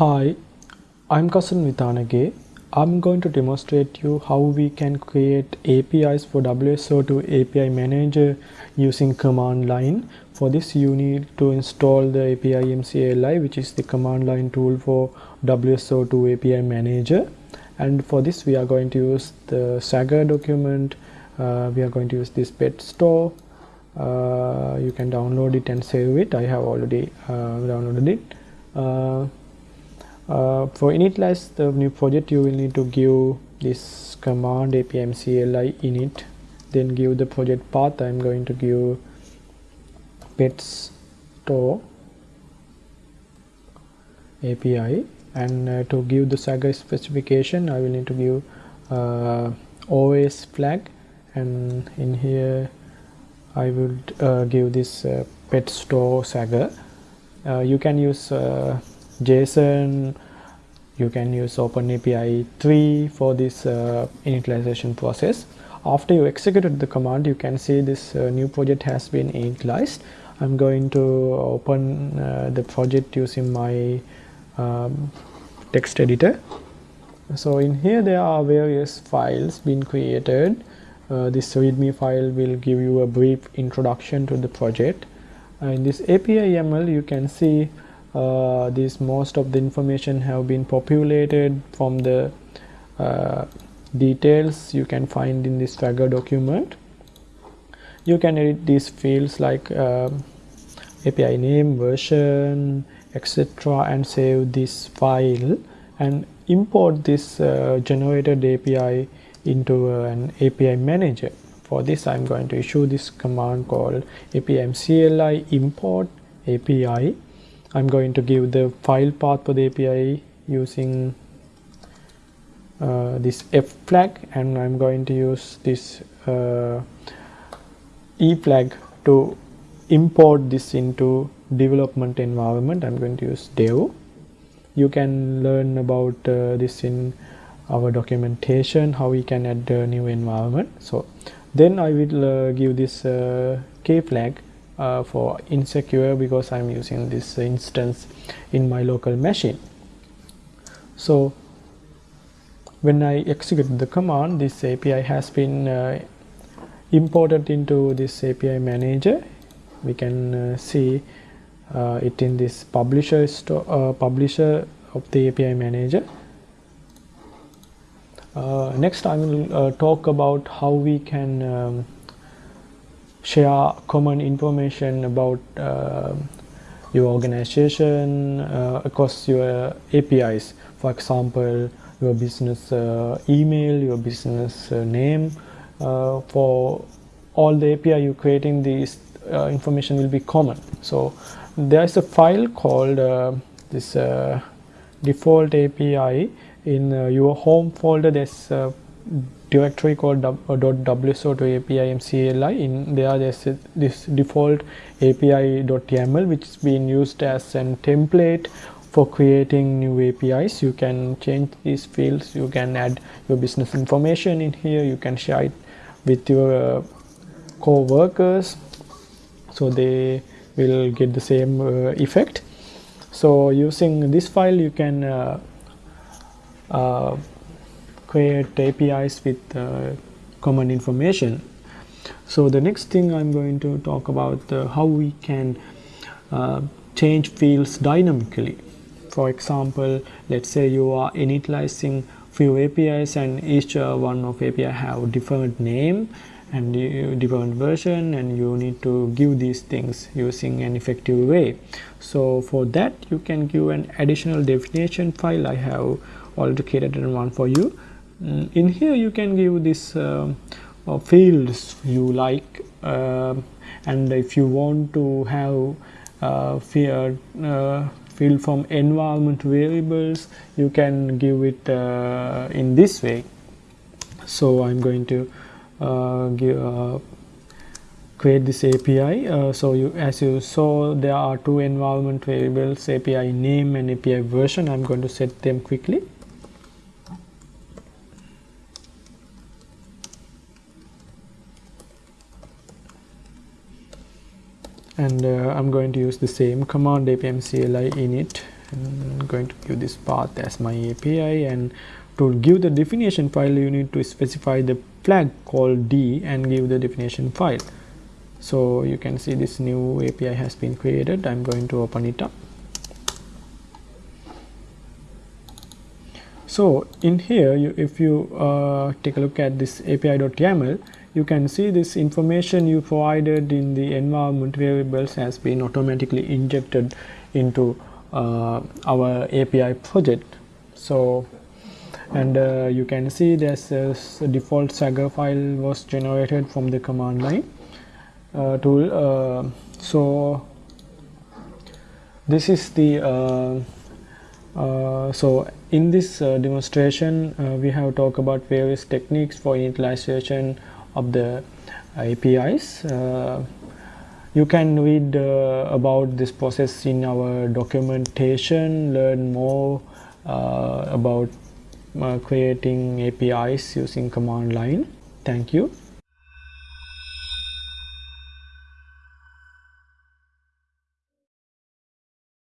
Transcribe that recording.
Hi, I'm Kasun Vithanage. I'm going to demonstrate you how we can create APIs for WSO2 API Manager using command line. For this you need to install the API MCLI which is the command line tool for WSO2 API Manager and for this we are going to use the Swagger document. Uh, we are going to use this pet store. Uh, you can download it and save it. I have already uh, downloaded it. Uh, uh, for initialize the new project you will need to give this command apimcli init then give the project path. I'm going to give pets store api and uh, to give the swagger specification i will need to give uh, os flag. And in here i will uh, give this uh, pet store swagger uh, you can use JSON you can use OpenAPI 3 for this uh, initialization process. After you executed the command you can see this uh, new project has been initialized. I'm going to open uh, the project using my um, text editor. So in here there are various files being created. Uh, this readme file will give you a brief introduction to the project. In this API YAML you can see uh, this most of the information have been populated from the uh, details you can find in this Swagger document. You can edit these fields like uh, API name version etc and save this file and import this uh, generated API into an API manager. For this I'm going to issue this command called apimcli import API I'm going to give the file path for the API using uh, this F flag and I'm going to use this uh, E flag to import this into development environment. I'm going to use dev. You can learn about uh, this in our documentation how we can add a new environment. So then I will uh, give this uh, K flag uh, for insecure because I'm using this instance in my local machine. So when I execute the command this API has been uh, imported into this API manager we can uh, see uh, it in this publisher uh, publisher of the API manager uh, next I will talk about how we can um, share common information about uh, your organization uh, across your APIs for example your business uh, email your business uh, name. Uh, for all the API you're creating this uh, information will be common. So there is a file called this default API in your home folder. There's directory called .wso2 API MCLI in there there's this default API.yaml which is being used as a template for creating new APIs you can change these fields. You can add your business information in here. You can share it with your uh, co-workers. So they will get the same uh, effect. So using this file you can uh, uh create APIs with uh, common information. So the next thing I'm going to talk about uh, how we can uh, change fields dynamically. For example, let's say you are initializing few APIs and each uh, one of API have different name and different version and you need to give these things using an effective way. So for that you can give an additional definition file I have already created one for you Mm, in here you can give this uh, uh, fields you like uh, and if you want to have uh, field, uh, field from environment variables you can give it uh, in this way. So I'm going to give create this API uh, so you as you saw there are two environment variables API name and API version. I'm going to set them quickly and uh, I'm going to use the same command apimcli init. I'm going to give this path as my API and to give the definition file you need to specify the flag called D and give the definition file. So you can see this new API has been created. I'm going to open it up. So in here you, if you uh, take a look at this api.yaml you can see this information you provided in the environment variables has been automatically injected into uh, our API project. So, and uh, you can see there's a, a, default Swagger file was generated from the command line uh, tool. Uh, so, this is the uh, uh, so in this demonstration we have talked about various techniques for initialization of the APIs. Uh, you can read uh, about this process in our documentation, learn more uh, about creating APIs using command line. Thank you.